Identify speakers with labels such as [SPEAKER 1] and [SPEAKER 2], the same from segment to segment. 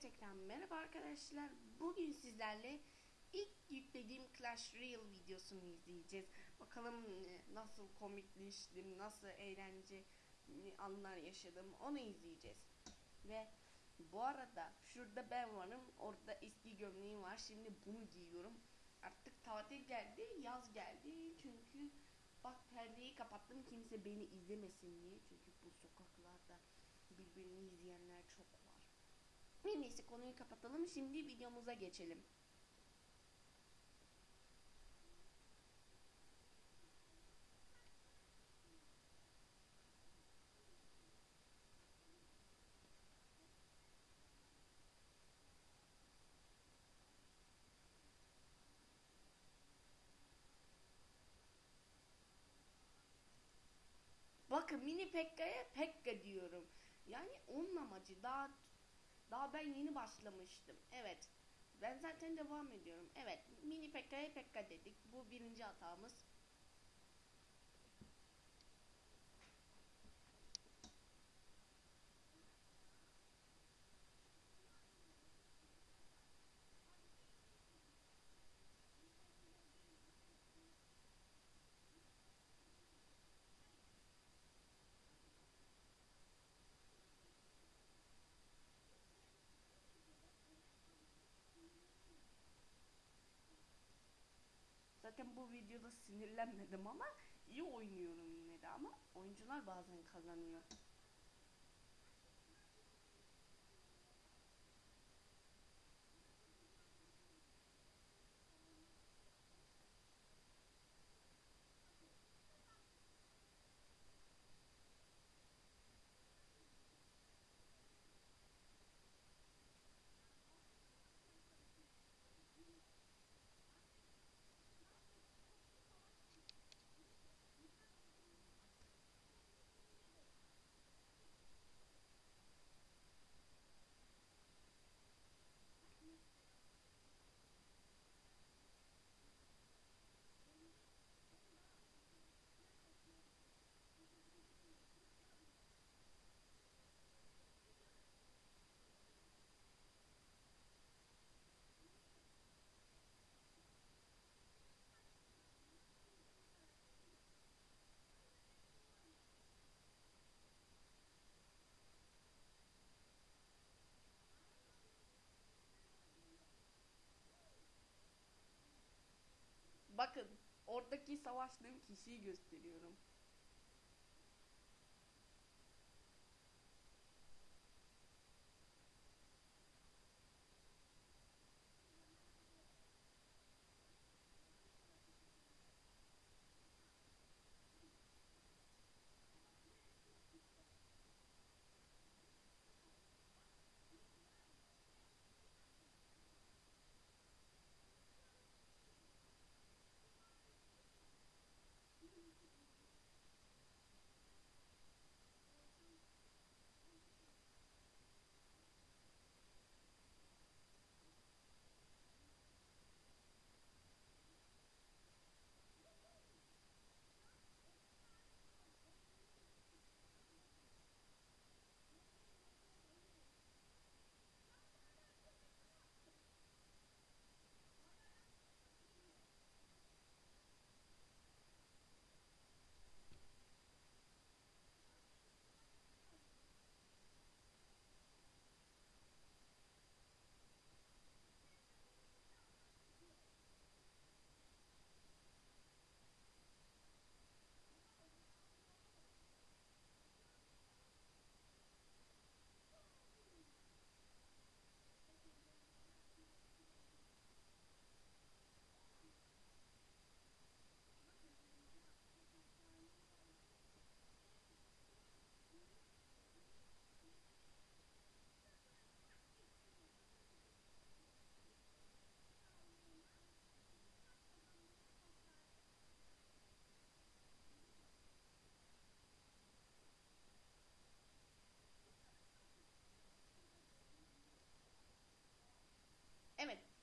[SPEAKER 1] tekrar merhaba arkadaşlar. Bugün sizlerle ilk yüklediğim Clash Royale videosunu izleyeceğiz. Bakalım e, nasıl komikleştim, nasıl eğlence e, anlar yaşadım onu izleyeceğiz. Ve bu arada şurada ben varım, orada eski gömleğim var. Şimdi bunu giyiyorum. Artık tatil geldi, yaz geldi. Çünkü bak perdeyi kapattım kimse beni izlemesin diye. Çünkü bu sokaklarda birbirini izleyenler çok var. Her neyse konuyu kapatalım. Şimdi videomuza geçelim. Bakın mini Pekka'ya Pekka diyorum. Yani onun amacı daha daha ben yeni başlamıştım. Evet. Ben zaten devam ediyorum. Evet. Mini Pekka'ya Pekka dedik. Bu birinci hatamız. Zaten bu videoda sinirlenmedim ama iyi oynuyorum yine de ama oyuncular bazen kazanıyor. Bakın oradaki savaştığım kişiyi gösteriyorum.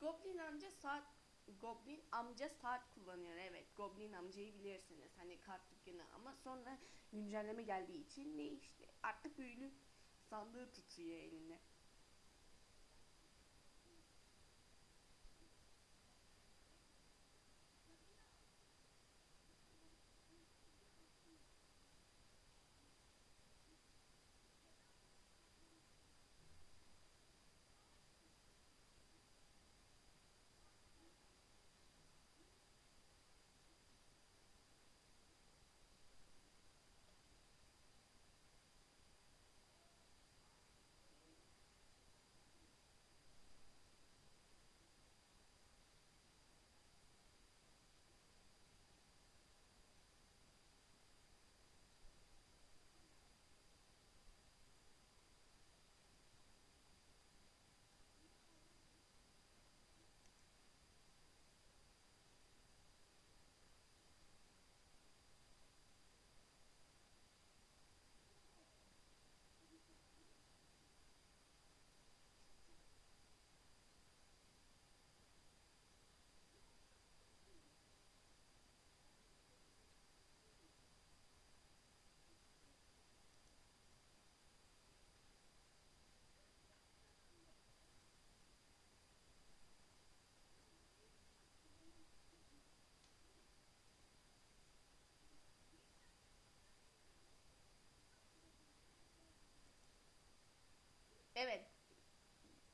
[SPEAKER 1] Goblin amca saat Goblin amca saat kullanıyor. Evet, Goblin amcayı bilirsiniz. Hani kart dükkanı ama sonra güncelleme geldiği için değişti. Artık büyülü sandığı tutuyor elinde.
[SPEAKER 2] Evet.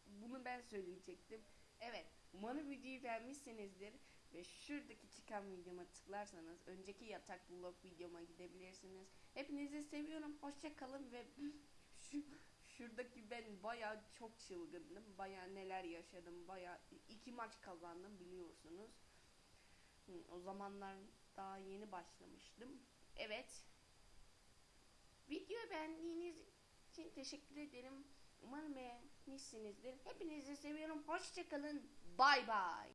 [SPEAKER 2] Bunu ben söyleyecektim. Evet. Umarım videoyu beğenmişsinizdir. Ve şuradaki çıkan videoma tıklarsanız önceki yatak vlog videoma gidebilirsiniz. Hepinizi seviyorum. Hoşça kalın ve şu şuradaki ben baya çok çılgındım. Baya neler yaşadım. Baya iki maç kazandım biliyorsunuz. O zamanlar daha yeni başlamıştım. Evet. Videoyu beğendiğiniz için teşekkür ederim. Umarım beğenmişsinizdir. Hepinizi seviyorum. Hoşçakalın. Bay bay.